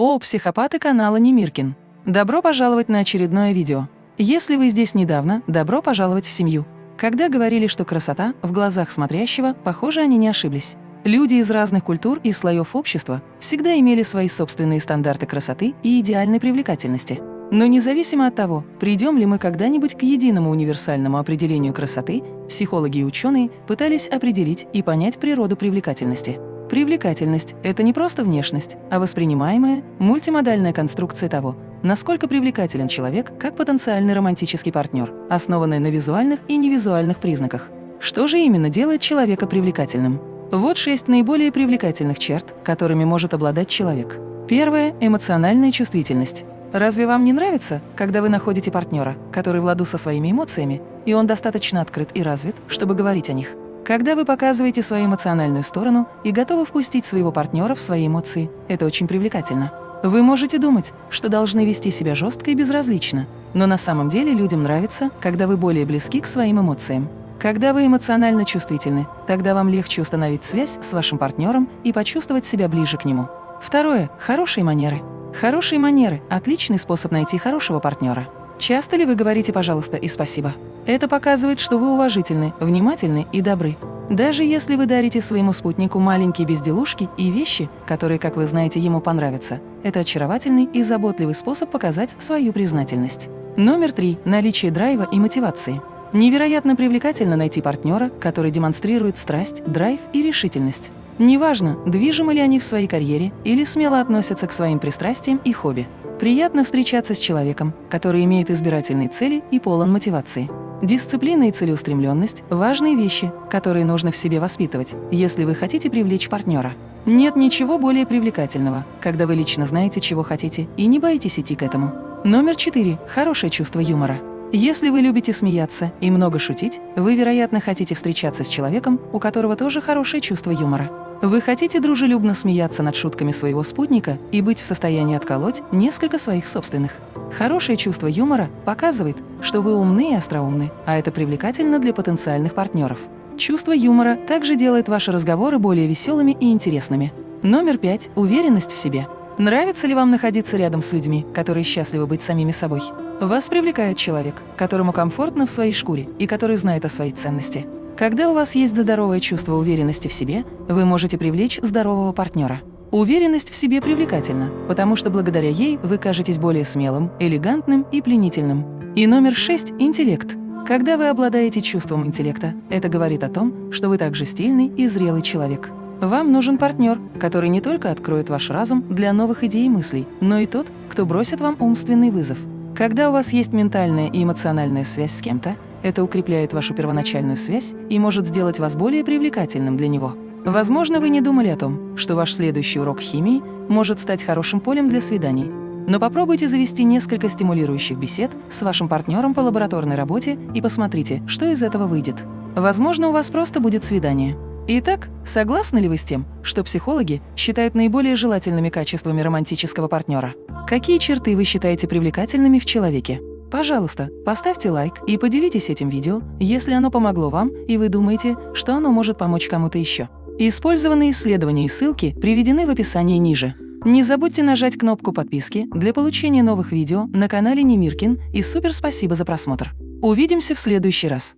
О, психопаты канала Немиркин! Добро пожаловать на очередное видео. Если вы здесь недавно, добро пожаловать в семью. Когда говорили, что красота в глазах смотрящего, похоже, они не ошиблись. Люди из разных культур и слоев общества всегда имели свои собственные стандарты красоты и идеальной привлекательности. Но независимо от того, придем ли мы когда-нибудь к единому универсальному определению красоты, психологи и ученые пытались определить и понять природу привлекательности. Привлекательность – это не просто внешность, а воспринимаемая, мультимодальная конструкция того, насколько привлекателен человек как потенциальный романтический партнер, основанная на визуальных и невизуальных признаках. Что же именно делает человека привлекательным? Вот шесть наиболее привлекательных черт, которыми может обладать человек. Первое – эмоциональная чувствительность. Разве вам не нравится, когда вы находите партнера, который в ладу со своими эмоциями, и он достаточно открыт и развит, чтобы говорить о них? Когда вы показываете свою эмоциональную сторону и готовы впустить своего партнера в свои эмоции, это очень привлекательно. Вы можете думать, что должны вести себя жестко и безразлично, но на самом деле людям нравится, когда вы более близки к своим эмоциям. Когда вы эмоционально чувствительны, тогда вам легче установить связь с вашим партнером и почувствовать себя ближе к нему. Второе – хорошие манеры. Хорошие манеры – отличный способ найти хорошего партнера. Часто ли вы говорите «пожалуйста» и «спасибо»? Это показывает, что вы уважительны, внимательны и добры. Даже если вы дарите своему спутнику маленькие безделушки и вещи, которые, как вы знаете, ему понравятся, это очаровательный и заботливый способ показать свою признательность. Номер три – наличие драйва и мотивации. Невероятно привлекательно найти партнера, который демонстрирует страсть, драйв и решительность. Неважно, движимы ли они в своей карьере или смело относятся к своим пристрастиям и хобби. Приятно встречаться с человеком, который имеет избирательные цели и полон мотивации. Дисциплина и целеустремленность – важные вещи, которые нужно в себе воспитывать, если вы хотите привлечь партнера. Нет ничего более привлекательного, когда вы лично знаете, чего хотите, и не боитесь идти к этому. Номер четыре – хорошее чувство юмора. Если вы любите смеяться и много шутить, вы, вероятно, хотите встречаться с человеком, у которого тоже хорошее чувство юмора. Вы хотите дружелюбно смеяться над шутками своего спутника и быть в состоянии отколоть несколько своих собственных. Хорошее чувство юмора показывает, что вы умны и остроумны, а это привлекательно для потенциальных партнеров. Чувство юмора также делает ваши разговоры более веселыми и интересными. Номер пять – уверенность в себе. Нравится ли вам находиться рядом с людьми, которые счастливы быть самими собой? Вас привлекает человек, которому комфортно в своей шкуре и который знает о своей ценности. Когда у вас есть здоровое чувство уверенности в себе, вы можете привлечь здорового партнера. Уверенность в себе привлекательна, потому что благодаря ей вы кажетесь более смелым, элегантным и пленительным. И номер шесть – интеллект. Когда вы обладаете чувством интеллекта, это говорит о том, что вы также стильный и зрелый человек. Вам нужен партнер, который не только откроет ваш разум для новых идей и мыслей, но и тот, кто бросит вам умственный вызов. Когда у вас есть ментальная и эмоциональная связь с кем-то, это укрепляет вашу первоначальную связь и может сделать вас более привлекательным для него. Возможно, вы не думали о том, что ваш следующий урок химии может стать хорошим полем для свиданий. Но попробуйте завести несколько стимулирующих бесед с вашим партнером по лабораторной работе и посмотрите, что из этого выйдет. Возможно, у вас просто будет свидание. Итак, согласны ли вы с тем, что психологи считают наиболее желательными качествами романтического партнера? Какие черты вы считаете привлекательными в человеке? Пожалуйста, поставьте лайк и поделитесь этим видео, если оно помогло вам и вы думаете, что оно может помочь кому-то еще. Использованные исследования и ссылки приведены в описании ниже. Не забудьте нажать кнопку подписки для получения новых видео на канале Немиркин и супер спасибо за просмотр. Увидимся в следующий раз.